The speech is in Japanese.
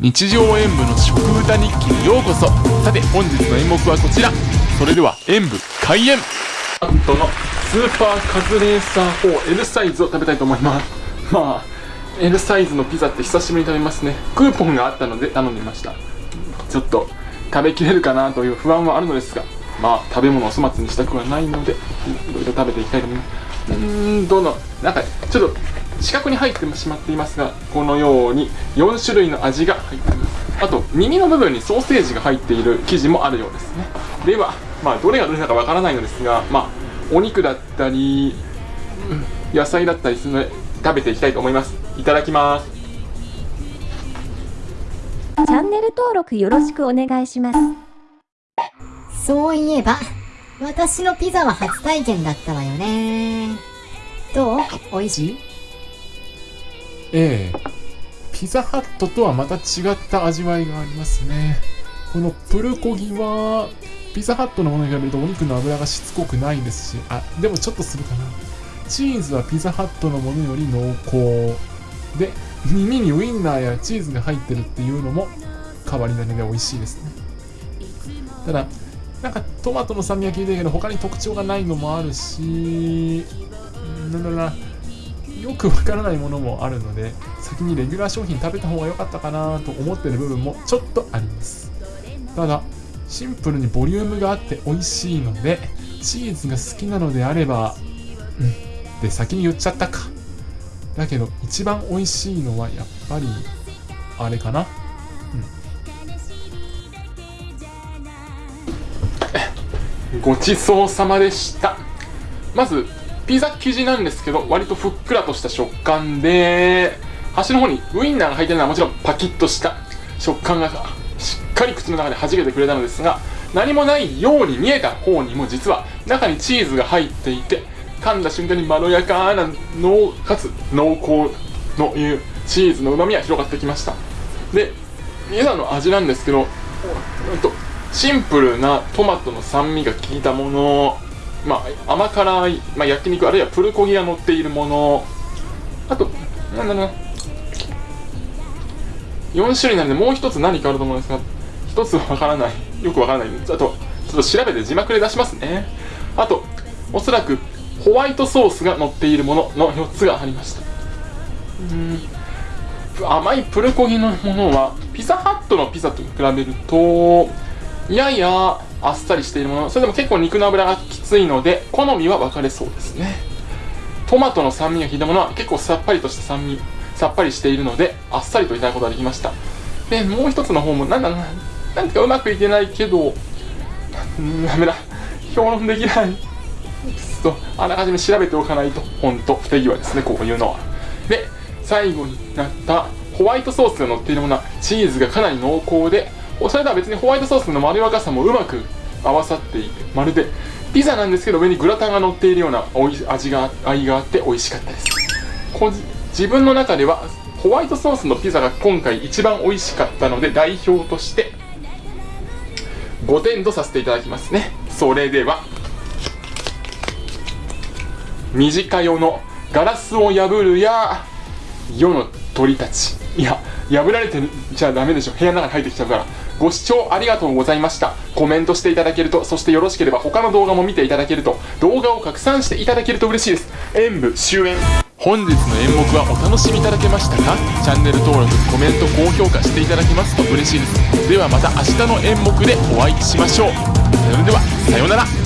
日常演舞の食歌日記にようこそ。さて本日の演目はこちら。それでは演舞開演。アントのスーパーカズレーサー 4L サイズを食べたいと思います。まあ L サイズのピザって久しぶりに食べますね。クーポンがあったので頼んでみました。ちょっと食べきれるかなという不安はあるのですが。まあ食べ物を粗末にしたくはないのでいろいろ食べていきたいと思います。うーんどのなんかちょっと四角に入ってしまっていますがこのように4種類の味が入っています。あと耳の部分にソーセージが入っている生地もあるようですね。ではまあどれがどれだかわからないのですがまあお肉だったりうん野菜だったりするので食べていきたいと思います。いただきます。チャンネル登録よろしくお願いします。そういえば、私のピザは初体験だったわよね。どう？美味しいええ。ピザハットとはまた違った味わいがありますね。このプルコギはピザハットのものに比べるとお肉の脂がしつこくないですし。あでもちょっとするかな。チーズはピザハットのものより濃厚。で耳にウインナーやチーズが入ってるっていうのも変わり種で美味しいですね。ただなんかトマトの酸味は効いてるけど他に特徴がないのもあるしなんだろうなよくわからないものもあるので先にレギュラー商品食べた方が良かったかなと思ってる部分もちょっとあります。ただシンプルにボリュームがあって美味しいのでチーズが好きなのであればうんで先に言っちゃったか。だけど一番美味しいのはやっぱりあれかな。ごちそうさまでした。まずピザ生地なんですけど割とふっくらとした食感で端の方にウインナーが入ってるのはもちろんパキッとした食感がしっかり口の中で弾けてくれたのですが何もないように見えた方にも実は中にチーズが入っていて噛んだ瞬間にまろやかな濃かつ濃厚のいうチーズの旨味が広がってきました。でピザの味なんですけどうんとシンプルなトマトの酸味が効いたものまあ、甘辛い、まあ、焼肉あるいはプルコギが乗っているもの。あとなんだろうな。4種類なのでもう一つ何かあると思うんですが一つわからない。よくわからない。あとちょっと調べて字幕で出しますね。あとおそらくホワイトソースが乗っているものの4つがありました。うん。甘いプルコギのものはピザハットのピザと比べるとややあっさりしているもの。それでも結構肉の脂がきついので好みは分かれそうですね。トマトの酸味が効いたものは結構さっぱりとした酸味さっぱりしているのであっさりといただくことができました。でもう一つの方もなんだななんかうまくいけないけどうんダメだ評論できない。とあらかじめ調べておかないと。ほんと不手際ですねこういうのは。で最後になったホワイトソースが乗っているものはチーズがかなり濃厚でそれとは別にホワイトソースのまろやかさもうまく合わさっていてまるでピザなんですけど上にグラタンが乗っているようなおい味が愛があって美味しかったです。こ自分の中ではホワイトソースのピザが今回一番美味しかったので代表として5点とさせていただきますね。それでは短夜のガラスを破るや世の鳥たち。いや破られてちゃダメでしょ。部屋の中に入ってきちゃうから。ご視聴ありがとうございました。コメントしていただけるとそしてよろしければ他の動画も見ていただけると動画を拡散していただけると嬉しいです。演舞終演。本日の演目はお楽しみいただけましたか？チャンネル登録コメント高評価していただけますと嬉しいです。ではまた明日の演目でお会いしましょう。それではさようなら。